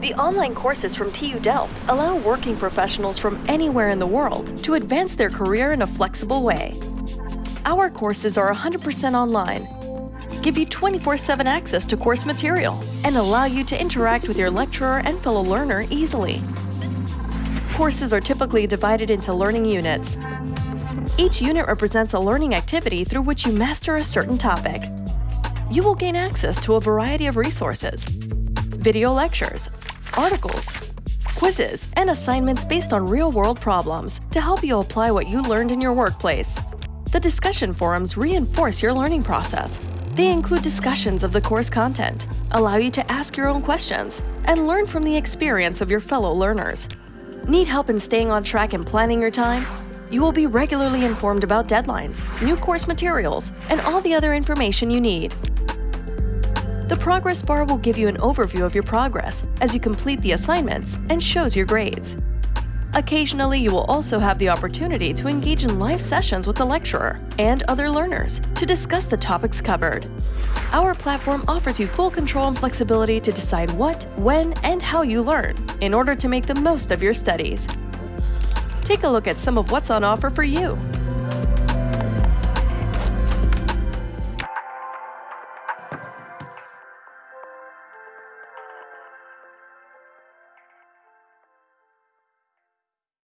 The online courses from TU Delft allow working professionals from anywhere in the world to advance their career in a flexible way. Our courses are 100% online, give you 24-7 access to course material, and allow you to interact with your lecturer and fellow learner easily. Courses are typically divided into learning units. Each unit represents a learning activity through which you master a certain topic. You will gain access to a variety of resources, video lectures, articles, quizzes, and assignments based on real-world problems to help you apply what you learned in your workplace. The discussion forums reinforce your learning process. They include discussions of the course content, allow you to ask your own questions, and learn from the experience of your fellow learners. Need help in staying on track and planning your time? You will be regularly informed about deadlines, new course materials, and all the other information you need. The progress bar will give you an overview of your progress as you complete the assignments and shows your grades. Occasionally, you will also have the opportunity to engage in live sessions with the lecturer and other learners to discuss the topics covered. Our platform offers you full control and flexibility to decide what, when, and how you learn in order to make the most of your studies. Take a look at some of what's on offer for you.